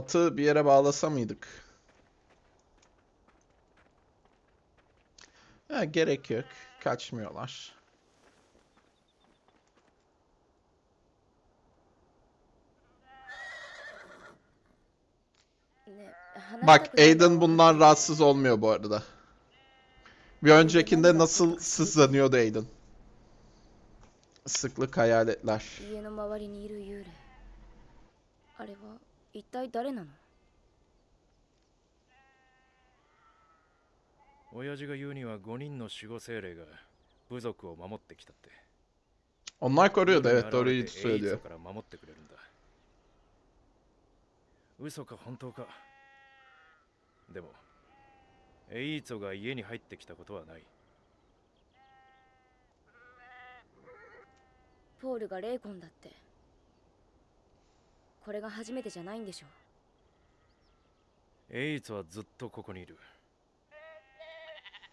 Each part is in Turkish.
Atı bir yere bağlasa mıydık? Ha, gerek yok. Kaçmıyorlar. Bak Aiden bundan rahatsız olmuyor bu arada. Bir öncekinde nasıl sızlanıyordu Aiden. Sıklık hayaletler. 一体誰なの？親父が言うには5人の守護精霊が部族を守ってきたって。evet doğruyu 現れてエイ söylüyor. ツから守ってくれるんだ。嘘か本当か？でもエイツォが家に入ってきたことはない。ポールがレイコンだってこれが初めてじゃないんでしょエイツはずっとここにいる。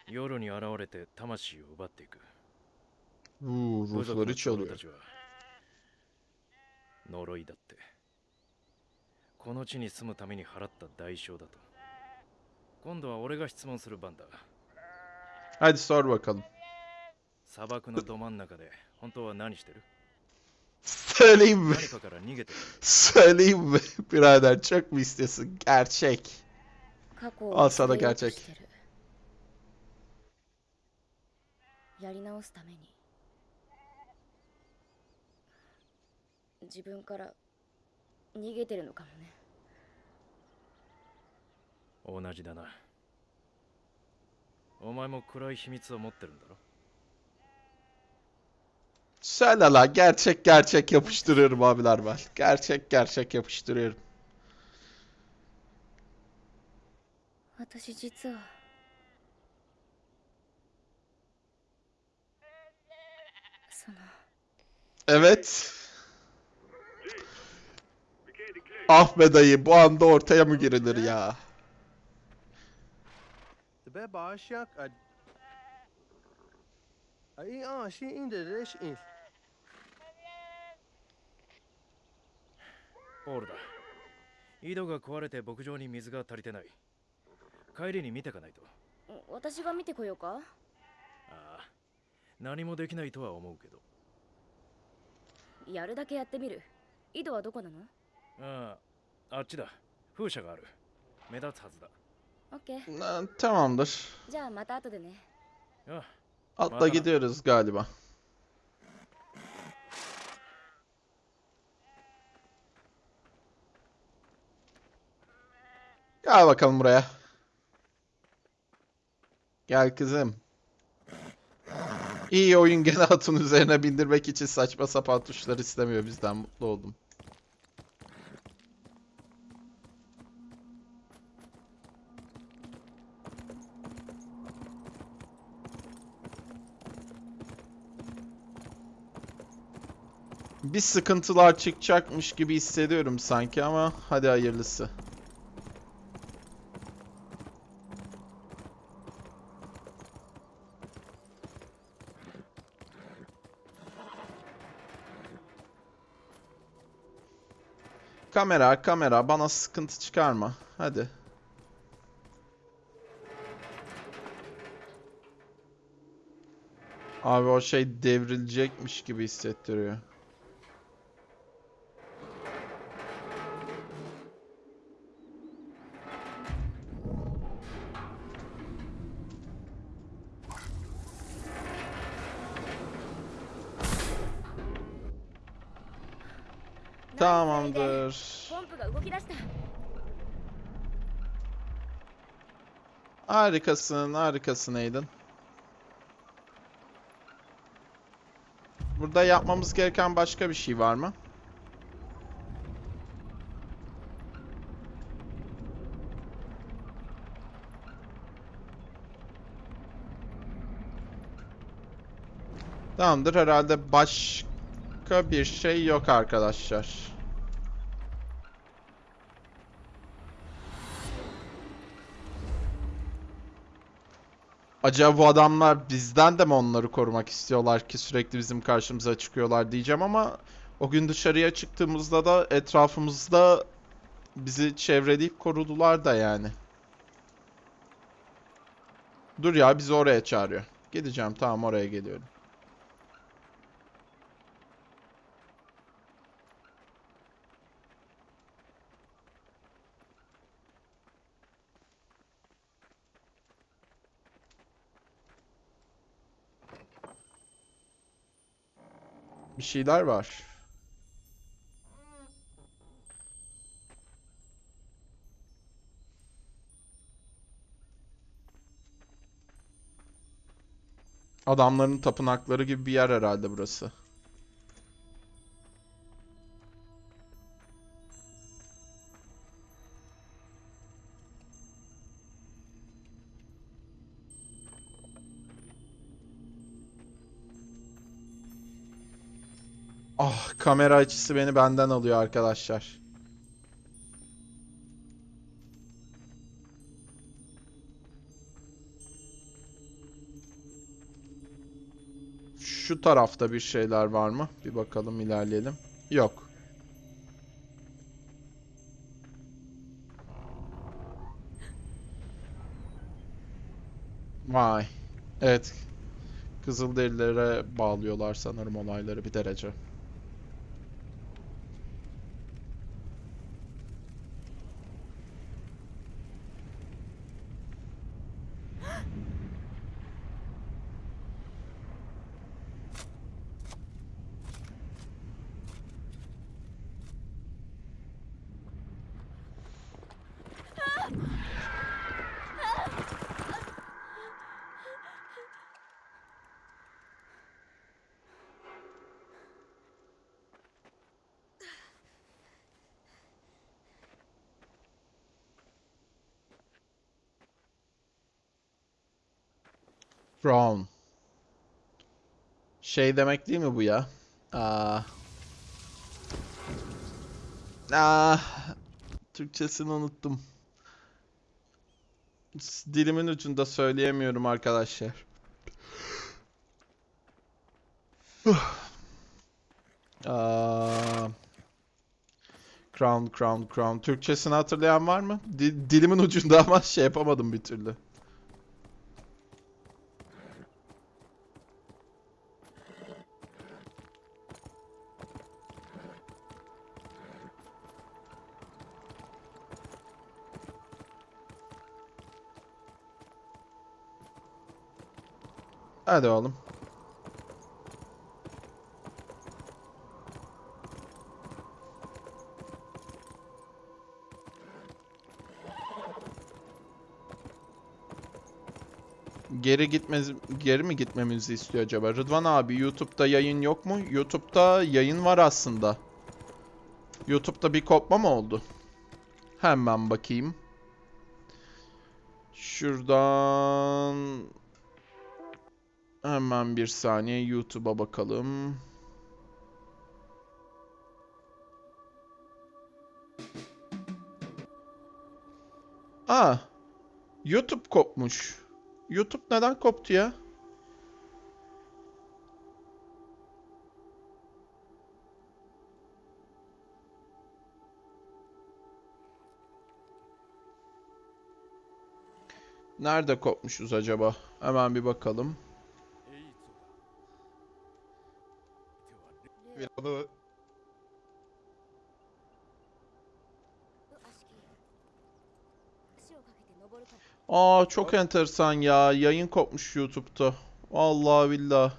夜に現れて魂を奪っていく。部族の ruhları 長老 çalıyor. たちは呪いだって。この地に住むために払った代償だと。今度は俺が質問する番だ。Hadi sor bakalım. 砂漠のど真ん中で本当は何してる？Söyleyeyim mi? Söyleyeyim mi? Birader çok mu istiyorsun? Gerçek. 過去あをそれが捨てようとしてるやり直すために自分から逃げてるのかもね同じだなお前も暗い秘密を持ってるんだろ Söyle la gerçek gerçek yapıştırıyorum abiler ben. Gerçek gerçek yapıştırıyorum. Evet. Ah be dayı bu anda ortaya mı girilir ya? Be bağış yak. Ay ah şey indir reş indir. ポールだ。井戸が壊れて牧場に水が足りてない。帰りに見てかないと。私が見てこようか？ああ。何もできないとは思うけど。やるだけやってみる。井戸はどこなの？ああ。あっちだ。風車がある。目立つはずだ。オッケー。Tamamdır. じゃあまた後でね。あ Madem- gidiyoruz galiba. Gel bakalım buraya. Gel kızım. İyi oyun gene atın üzerine bindirmek için saçma sapan tuşlar istemiyor bizden mutlu oldum. Bir sıkıntılar çıkacakmış gibi hissediyorum sanki ama hadi hayırlısı. Kamera, kamera bana sıkıntı çıkarma. Hadi. Abi o şey devrilecekmiş gibi hissettiriyor. Harikasın, harikasın Aiden. Burada yapmamız gereken başka bir şey var mı? Tamamdır, herhalde başka bir şey yok arkadaşlar. Acaba bu adamlar bizden de mi onları korumak istiyorlar ki sürekli bizim karşımıza çıkıyorlar diyeceğim ama o gün dışarıya çıktığımızda da etrafımızda Bizi çevreleyip korudular da yani. Dur ya bizi oraya çağırıyor. Gideceğim tamam oraya geliyorum. Bir şeyler var. Adamların tapınakları gibi bir yer herhalde burası. Kamera açısı beni benden alıyor arkadaşlar. Şu tarafta bir şeyler var mı? Bir bakalım ilerleyelim. Yok. Vay. Evet. Kızılderililere bağlıyorlar sanırım olayları bir derece. Brown. Şey demek değil mi bu ya? Aa. Aa. Türkçesini unuttum. Dilimin ucunda söyleyemiyorum arkadaşlar. Aa. Crown, Crown, Crown. Türkçesini hatırlayan var mı? Di- dilimin ucunda ama şey yapamadım bir türlü. Hadi oğlum. Geri gitmez geri mi gitmemizi istiyor acaba? Rıdvan abi YouTube'da yayın yok mu? YouTube'da yayın var aslında. YouTube'da bir kopma mı oldu? Hemen bakayım. Şuradan Hemen bir saniye YouTube'a bakalım. Aa, YouTube kopmuş. YouTube neden koptu ya? Nerede kopmuşuz acaba? Hemen bir bakalım. Onu... Aa çok enteresan ya. Yayın kopmuş YouTube'da. Vallahi billah.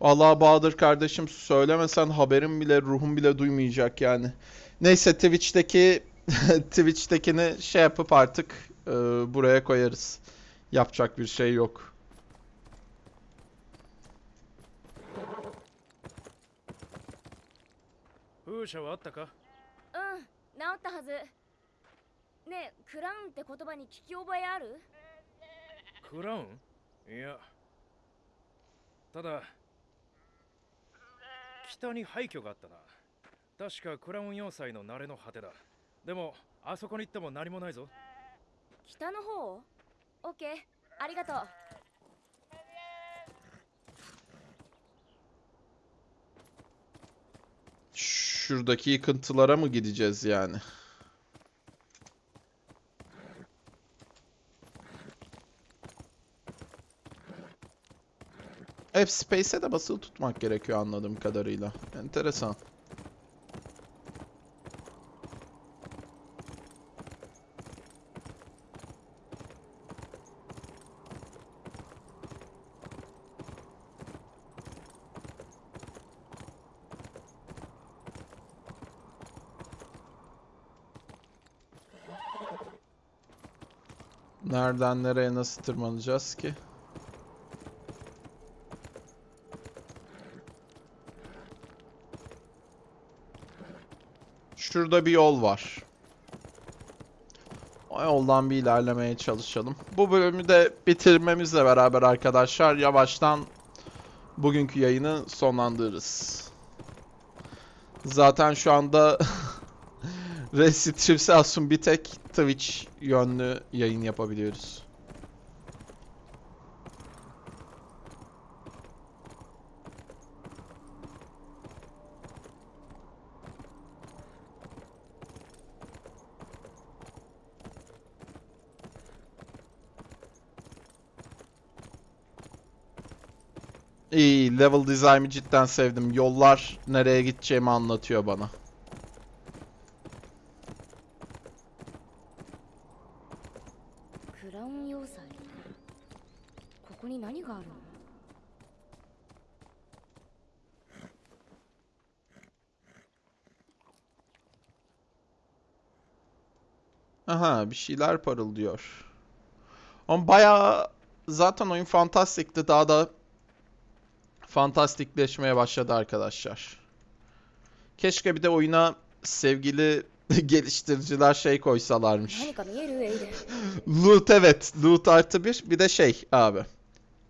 Allah Bahadır kardeşim söylemesen haberim bile ruhum bile duymayacak yani. Neyse Twitch'teki Twitch'tekini şey yapıp artık e, buraya koyarız. Yapacak bir şey yok. 風車はあったか？うん治ったはず。ねえクラウンって言葉に聞き覚えある？クラウン？いやただ北に廃墟があったな。確かクラウン要塞の慣れの果てだ。でもあそこに行っても何もないぞ。北の方？オッケーありがとう şuradaki yıkıntılara mı gideceğiz yani? F-Space'e de basılı tutmak gerekiyor anladığım kadarıyla. Enteresan. Nereden nereye nasıl tırmanacağız ki? Şurada bir yol var. O yoldan bir ilerlemeye çalışalım. Bu bölümü de bitirmemizle beraber arkadaşlar yavaştan bugünkü yayını sonlandırırız. Zaten şu anda Restripsasyon bir tek Twitch yönlü yayın yapabiliyoruz. İyi, level design'ı cidden sevdim. Yollar nereye gideceğimi anlatıyor bana. Aha bir şeyler parıldıyor. Ama bayağı zaten oyun fantastikti. Daha da fantastikleşmeye başladı arkadaşlar. Keşke bir de oyuna sevgili geliştiriciler şey koysalarmış. loot evet. Loot artı bir. Bir de şey abi.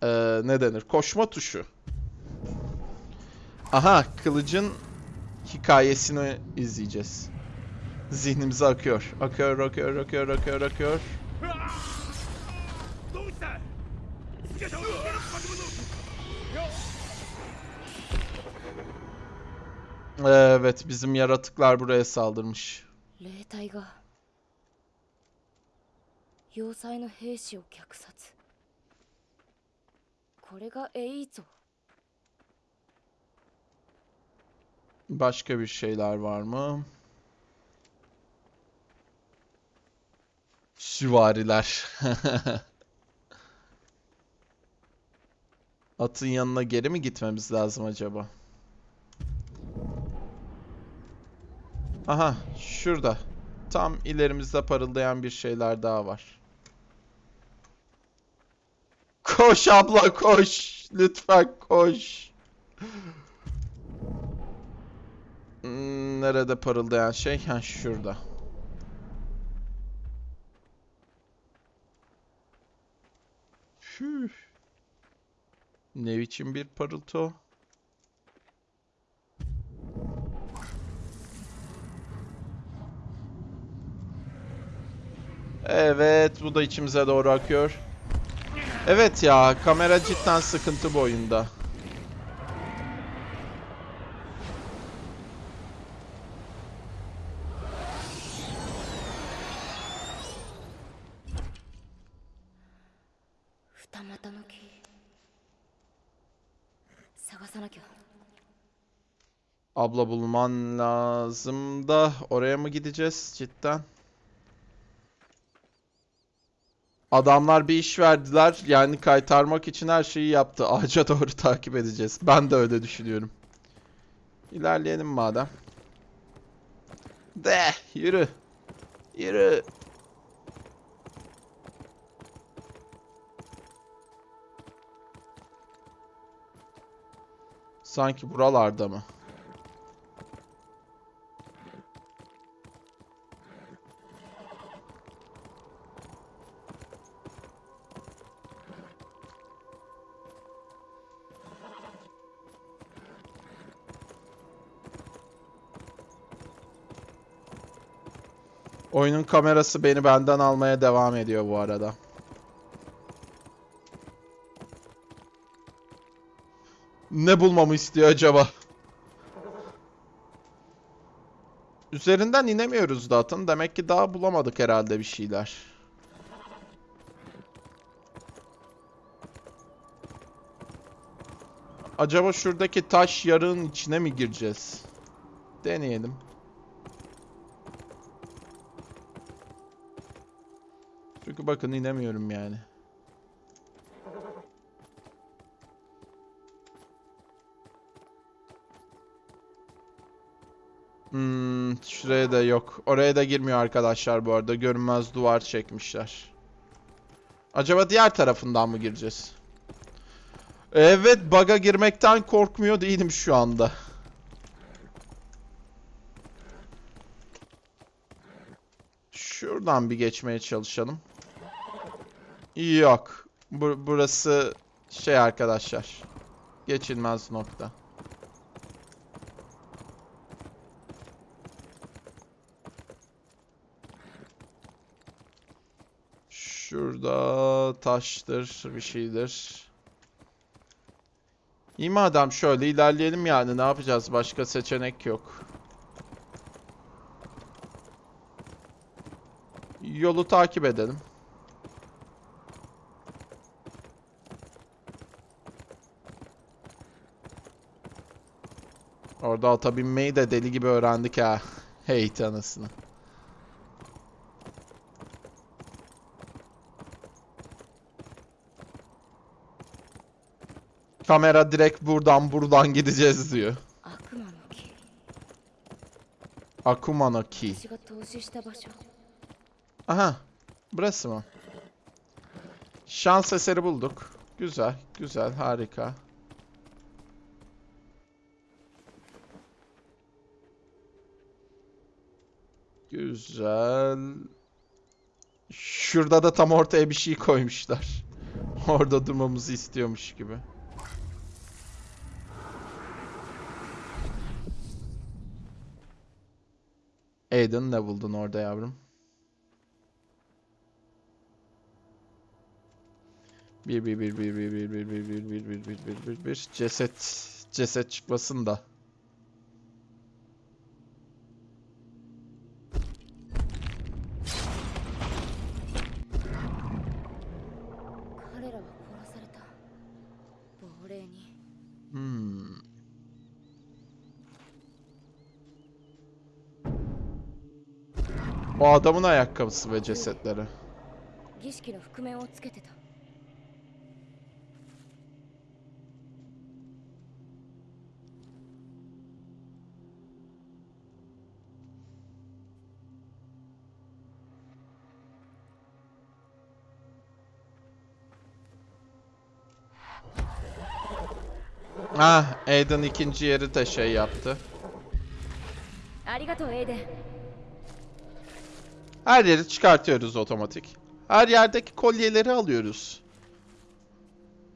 Ee, ne denir? Koşma tuşu. Aha kılıcın hikayesini izleyeceğiz Zihnimize akıyor. Akıyor, akıyor, akıyor, akıyor, akıyor. Evet, bizim yaratıklar buraya saldırmış. 霊体が要塞の兵士を虐殺これがエイゾ Başka bir şeyler var mı? Süvariler. Atın yanına geri mi gitmemiz lazım acaba? Aha, şurada. Tam ilerimizde parıldayan bir şeyler daha var. Koş abla koş. Lütfen koş. Hmm, Nerede parıldayan şey? Ha şurada. Üf. Ne biçim bir parıltı? Evet, bu da içimize doğru akıyor. Evet ya, kamera cidden sıkıntı bu oyunda.「Abla bulman lazım da oraya mı gideceğiz cidden? Adamlar bir iş verdiler. Yani kaytarmak için her şeyi yaptı. Ağaca doğru takip edeceğiz. Ben de öyle düşünüyorum. İlerleyelim madem. De yürü. Yürü. Sanki buralarda mı? Oyunun kamerası beni benden almaya devam ediyor bu arada. Ne bulmamı istiyor acaba? Üzerinden inemiyoruz da atın. Demek ki daha bulamadık herhalde bir şeyler. Acaba şuradaki taş yarığın içine mi gireceğiz? Deneyelim. Bakın inemiyorum yani. Hmm, şuraya da yok. Oraya da girmiyor arkadaşlar bu arada. Görünmez duvar çekmişler. Acaba diğer tarafından mı gireceğiz? Evet, bug'a girmekten korkmuyor değilim şu anda. Şuradan bir geçmeye çalışalım. Yok. Bu- burası şey arkadaşlar. Geçilmez nokta. Şurada taştır, bir şeydir. İyi madem şöyle ilerleyelim yani ne yapacağız? Başka seçenek yok. Yolu takip edelim. Orada ata binmeyi de deli gibi öğrendik ha. Hey tanısını. Kamera direkt buradan buradan gideceğiz diyor. Akuma no ki. Aha. Burası mı? Şans eseri bulduk. Güzel, güzel, harika. Güzel. Şurada da tam ortaya bir şey koymuşlar. Orada durmamızı istiyormuş gibi. Aiden ne buldun orada yavrum? Bir bir bir bir bir bir bir bir bir bir bir bir bir bir ceset ceset çıkmasın da. " adamın ayakkabısı ve cesetleri. 儀式の覆面をつけてた Ah, Aiden ikinci yeri de şey yaptı. ありがとうエイデン her yeri çıkartıyoruz otomatik. Her yerdeki kolyeleri alıyoruz.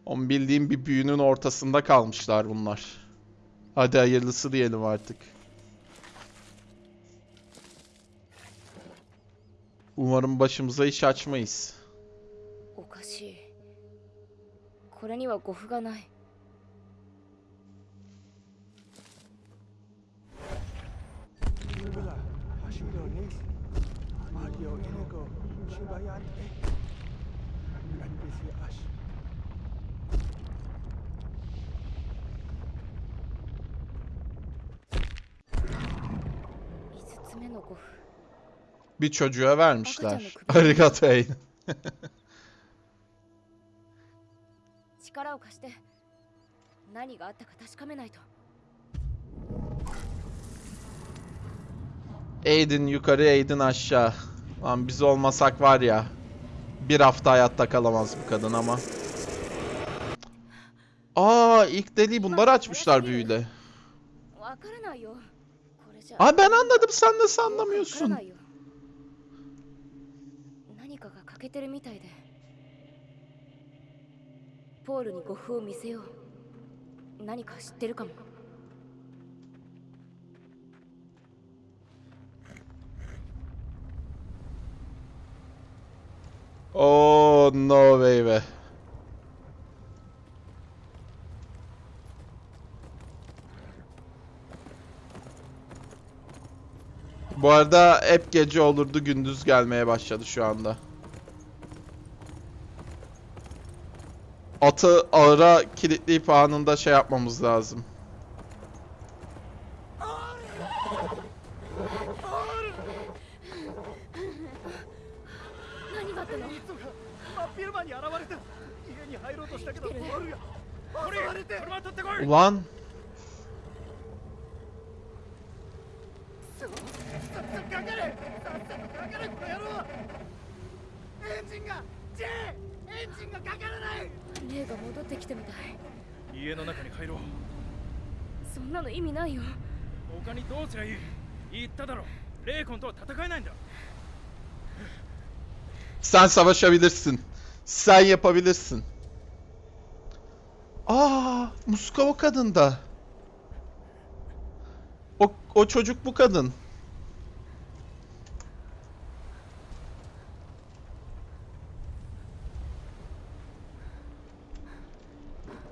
Onun bildiğim bir büyünün ortasında kalmışlar bunlar. Hadi hayırlısı diyelim artık. Umarım başımıza iş açmayız. Okashi. Kore ni wa gofu ga nai. Bismillah. Shibayan E. NPC Ash. 5つ目の護符 Bir çocuğa vermişler. Bakacağım Arigato Aiden. 力を貸して何があったか確かめないと Aiden yukarı, Aiden aşağı. Lan biz olmasak var ya. Bir hafta hayatta kalamaz bu kadın ama. Aa ilk deliği bunlar açmışlar büyüyle. Aa ben anladım sen nasıl anlamıyorsun. Paul'u 5分見せよう。何か知ってるかも。Oh no baby. Bu arada hep gece olurdu gündüz gelmeye başladı şu anda. atı ağıra kilitleyip anında şey yapmamız lazım. だ sen savaşabilirsin. Sen yapabilirsin. Aa, muska o kadın da. O, o çocuk bu kadın.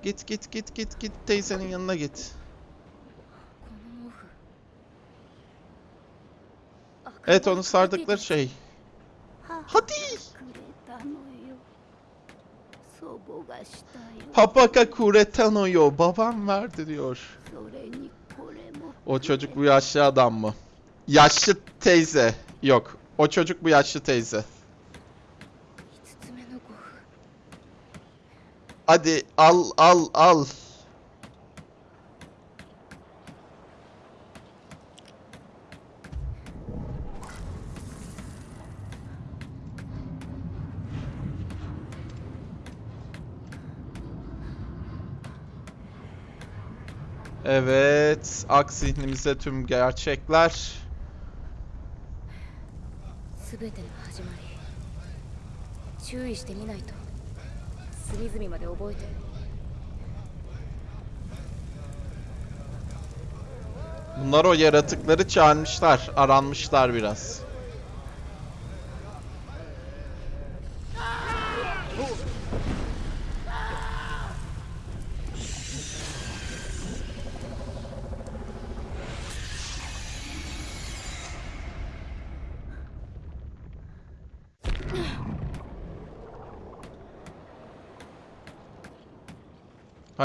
Git git git git git teyzenin yanına git. Evet onu sardıkları şey. Hadi. Papaka kuretanoyo. Babam verdi diyor. O çocuk bu yaşlı adam mı? Yaşlı teyze. Yok. O çocuk bu yaşlı teyze. Hadi al al al. Evet. Ak zihnimize tüm gerçekler. Bunlar o yaratıkları çağırmışlar. Aranmışlar biraz.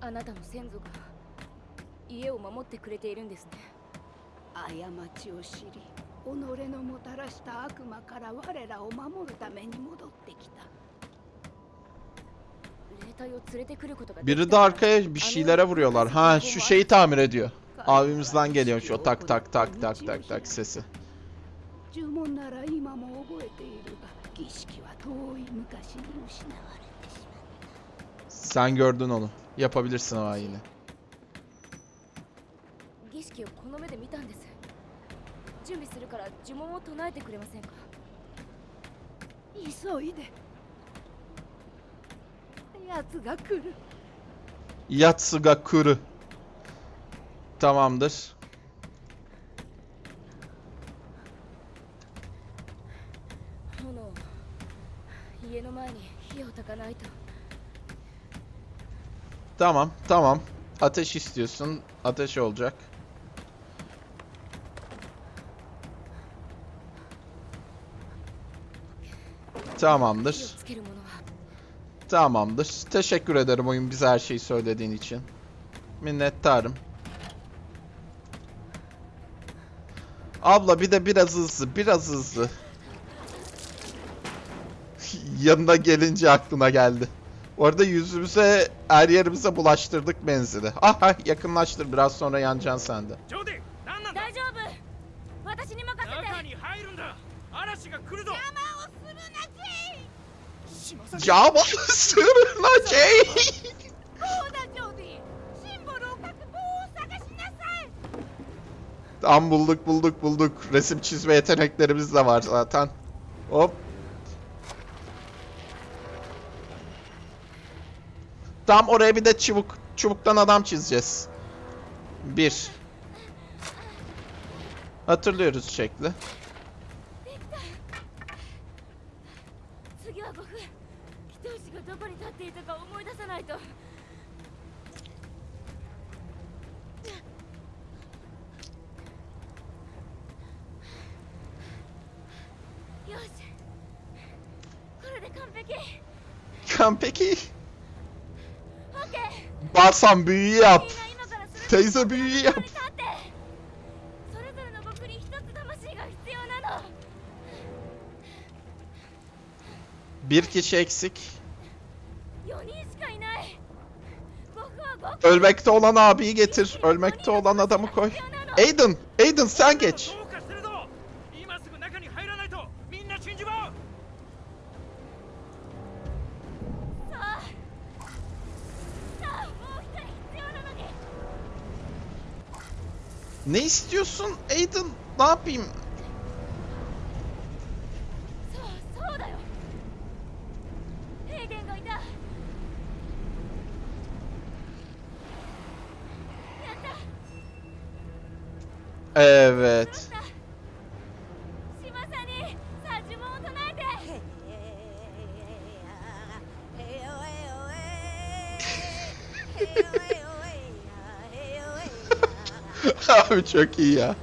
あのエイーツォが戻ってきた我らの命を奪いにあなたの先祖が家を守ってくれているんですね過ちを知り己のもたらした悪魔から我らを守るために戻ってきた霊体を連れてくることができ Biri た de ら arkaya bir şeylere vuruyorlar. Ha şu şeyi tamir ediyor. Abimizden geliyor şu tak tak tak tak tak tak sesi. 呪文なら今も覚えているが儀式は遠い昔に失われてしまう Sen gördün onu. Yapabilirsin o ayini. Yatsugakuru. Tamamdır. Mono, 家の前に火を焚かないと。Tamam tamam. Ateş istiyorsun. Ateş olacak. Tamamdır. Tamamdır. Teşekkür ederim oyun bize her şeyi söylediğin için. Minnettarım. Abla bir de biraz hızlı, biraz hızlı. Yanına gelince aklına geldi. Orada yüzümüze, her yerimize bulaştırdık benzini. Aha ah, yakınlaştır biraz sonra yanacaksın sen de. Cama sığırınacak. Tam bulduk bulduk bulduk. Resim çizme yeteneklerimiz de var zaten. Hop Tam oraya bir de çubuk. Çubuktan adam çizeceğiz. Bir. Hatırlıyoruz şekli. 次は Varsan büyü yap. Teyze büyü yap. Bir kişi eksik. Ölmekte olan abiyi getir. Ölmekte olan adamı koy. Aiden, Aiden sen geç. Ne istiyorsun Aiden? Ne yapayım? Evet. Abi çok iyi ya.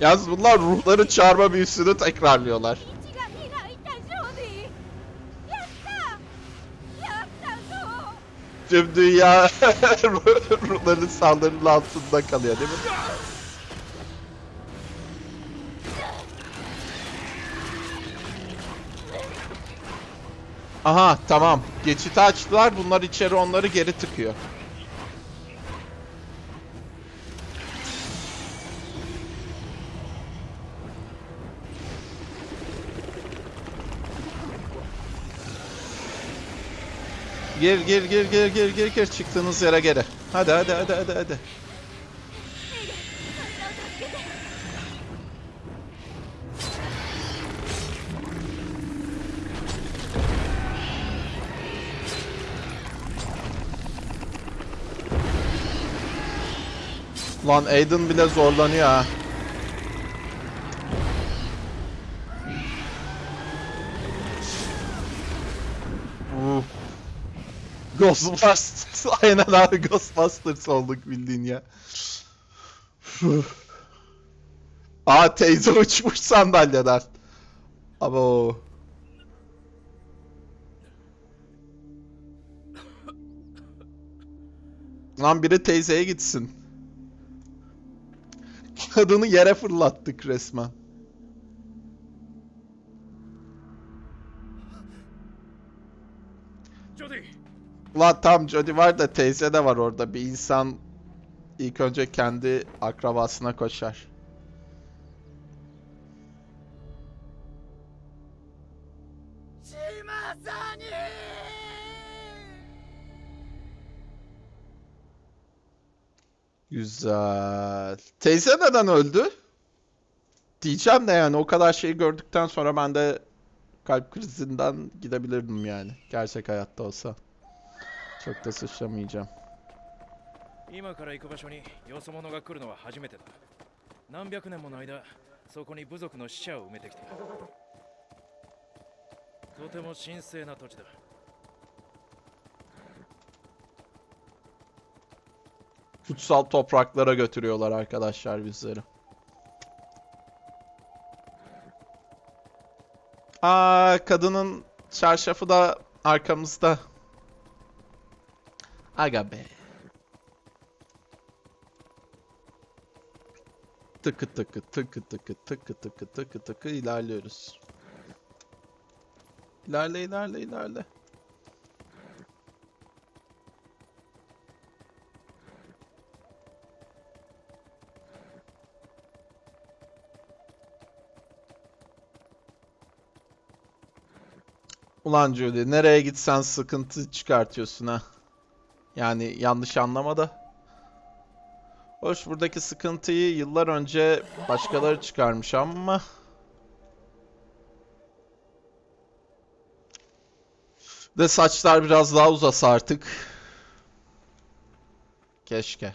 Yalnız bunlar ruhları çağırma büyüsünü tekrarlıyorlar. Tüm dünya ruhların saldırının altında kalıyor değil mi? Aha tamam. Geçiti açtılar. Bunlar içeri onları geri tıkıyor. Gir gir gir gir gir gir gir çıktığınız yere geri. Hadi hadi hadi hadi hadi. Lan Aiden bile zorlanıyor ha. Ghostbusters. Aynen abi Ghostbusters olduk bildiğin ya. Aa teyze uçmuş sandalyeden. Abo. Lan biri teyzeye gitsin. Kadını yere fırlattık resmen. La tam Jody var da teyze de var orada. Bir insan ilk önce kendi akrabasına koşar. Çiğmezsen! Güzel. Teyze neden öldü? Diyeceğim de yani o kadar şeyi gördükten sonra ben de kalp krizinden gidebilirdim yani. Gerçek hayatta olsa. Çok da suçlamayacağım. 今から行く場所によそ者が来るのは初めてだ何百年もの間そこに部族の死者を埋めてきたとても神聖な土地だ Kutsal topraklara götürüyorlar arkadaşlar bizleri. Aa kadının çarşafı da arkamızda. Aga be. Tıkı tıkı tıkı tıkı tıkı tıkı tıkı tıkı ilerliyoruz. İlerle ilerle ilerle. Ulan Julie nereye gitsen sıkıntı çıkartıyorsun ha. Yani yanlış anlama da. Hoş buradaki sıkıntıyı yıllar önce başkaları çıkarmış ama... De saçlar biraz daha uzasa artık. Keşke.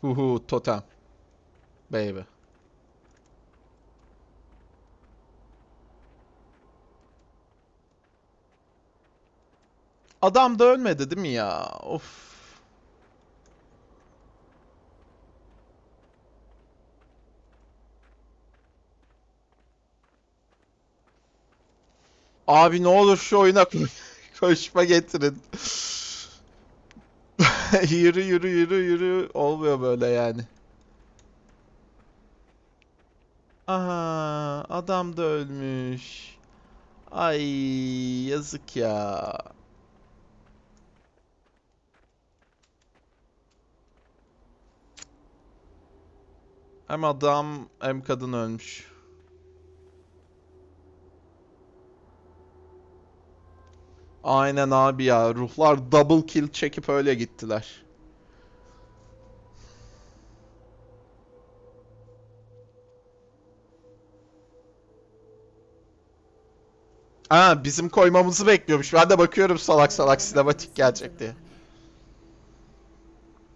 Huhu totem. Baby. Adam da ölmedi değil mi ya? Of. Abi ne olur şu oyuna ko- koşma getirin. Yürü yürü yürü yürü olmuyor böyle yani. Aha adam da ölmüş. Ay yazık ya. Hem adam hem kadın ölmüş. Aynen abi ya. Ruhlar double kill çekip öyle gittiler. Aa bizim koymamızı bekliyormuş. Ben de bakıyorum salak salak sinematik gelecek diye.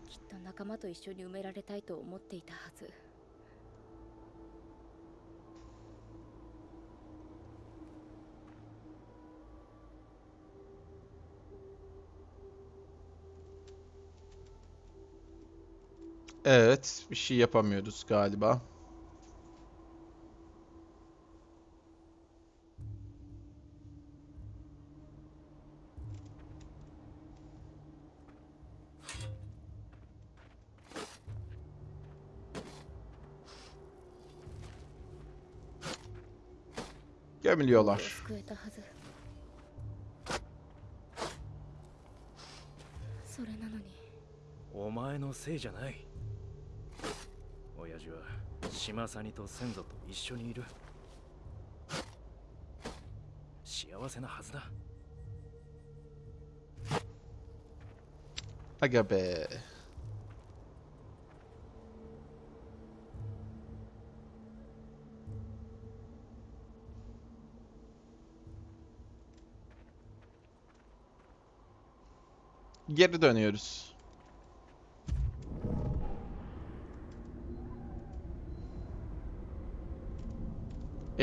きっと仲間と一緒に埋められたいと思っていたはず Evet, bir şey yapamıyoruz galiba. Gömülüyorlar. 救えたはずそれなのにお前のせいじゃない 親父は島サニと先祖と一緒にいる幸せなはずだ Aga be. Geri dönüyoruz.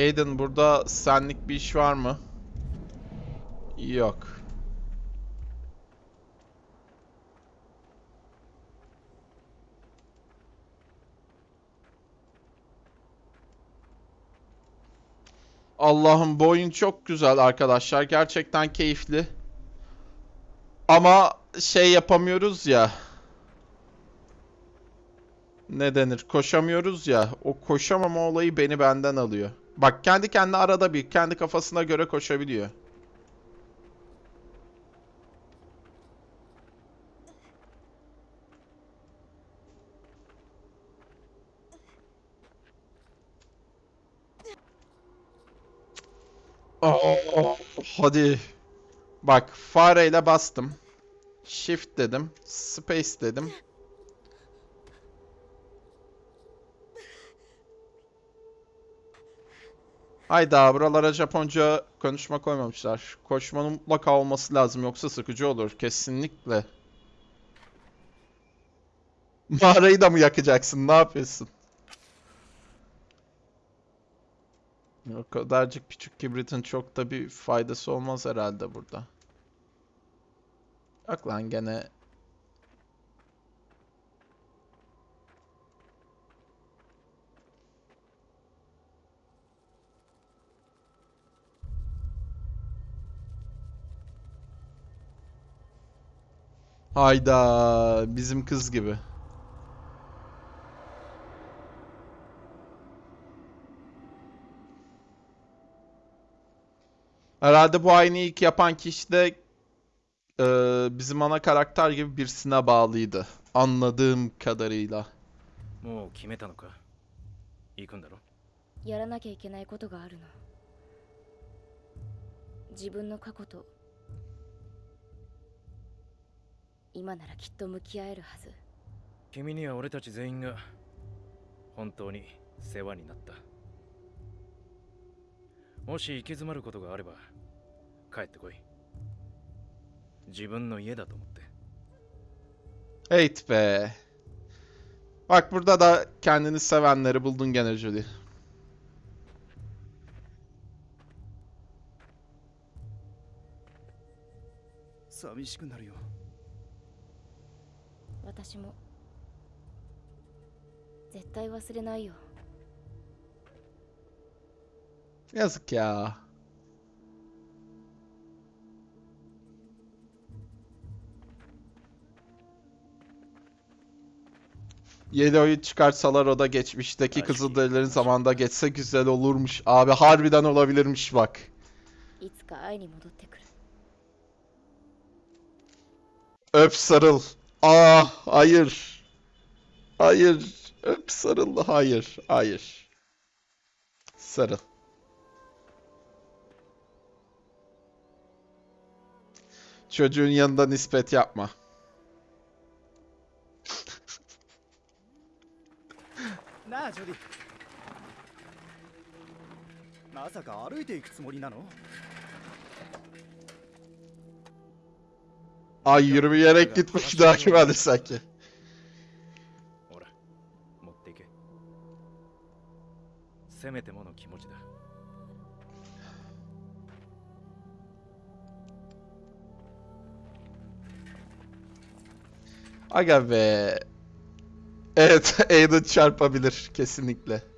Aiden burada senlik bir iş var mı? Yok. Allah'ım bu oyun çok güzel arkadaşlar. Gerçekten keyifli. Ama şey yapamıyoruz ya. Ne denir? Koşamıyoruz ya. O koşamama olayı beni benden alıyor. Bak kendi kendine arada bir kendi kafasına göre koşabiliyor. Oh, hadi. Bak fareyle bastım. Shift dedim. Space dedim. Hayda buralara Japonca konuşma koymamışlar. Koşmanın mutlaka olması lazım yoksa sıkıcı olur. Kesinlikle. Mağarayı da mı yakacaksın? Ne yapıyorsun? O kadarcık küçük kibritin çok da bir faydası olmaz herhalde burada. Bak lan gene Hayda bizim kız gibi. Herhalde bu aynı ilk yapan kişi de e, bizim ana karakter gibi birisine bağlıydı. Anladığım kadarıyla. もう決めたのか行くんだろやらなきゃいけないことがあるの自分の過去と 今ならきっと向き合えるはず。君には俺たち全員が本当に世話になった。もし行き詰まることがあれば帰ってこい。自分の家だと思って。Heyt be. Bak burada da kendini sevenleri buldun gene Julie. 寂しくなるよ私も絶対忘れないよ Yazık ya. Yeni oyun çıkarsalar o da geçmişteki Aşk Kızılderililerin zamanında geçse güzel olurmuş. Abi harbiden olabilirmiş bak. いつか会いに戻ってくる Öp sarıl. Ah hayır. Hayır. Öp sarıl. Hayır. Hayır. Sarıl. Çocuğun yanında nispet yapma. なあジョディまさか歩いていくつもりなの Ay yürümeyerek gitmek daha güvenli sanki. Aga be. Evet, Aiden çarpabilir kesinlikle.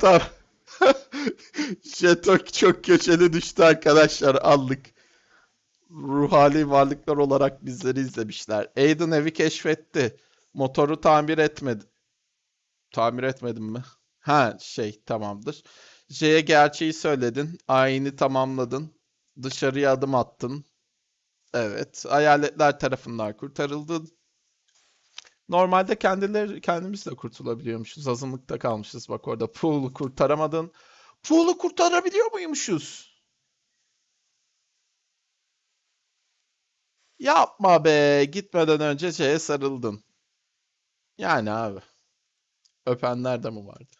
Tamam. Jeton çok köşeli düştü arkadaşlar aldık ruhani varlıklar olarak bizleri izlemişler. Aiden evi keşfetti. Motoru tamir etmedi. Tamir etmedim mi? Ha şey tamamdır. J'ye gerçeği söyledin. Ayini tamamladın. Dışarıya adım attın. Evet. Hayaletler tarafından kurtarıldın. Normalde kendileri kendimiz de kurtulabiliyormuşuz. Azınlıkta kalmışız. Bak orada Pool'u kurtaramadın. Pool'u kurtarabiliyor muymuşuz? Yapma be. Gitmeden önce şeye sarıldın. Yani abi. Öpenler de mi vardı?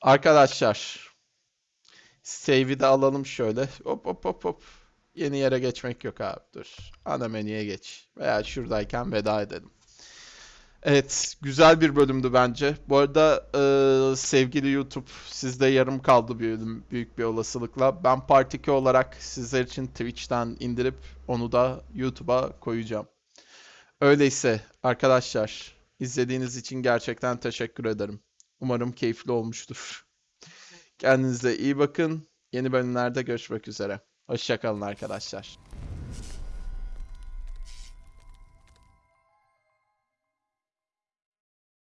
Arkadaşlar. Save'i de alalım şöyle. Hop hop hop hop. Yeni yere geçmek yok abi. Dur. Ana menüye geç. Veya şuradayken veda edelim. Evet, güzel bir bölümdü bence. Bu arada eee, sevgili YouTube, sizde yarım kaldı bir bölüm büyük bir olasılıkla. Ben Part 2 olarak sizler için Twitch'ten indirip onu da YouTube'a koyacağım. Öyleyse arkadaşlar, izlediğiniz için gerçekten teşekkür ederim. Umarım keyifli olmuştur. Kendinize iyi bakın. Yeni bölümlerde görüşmek üzere. Hoşçakalın arkadaşlar.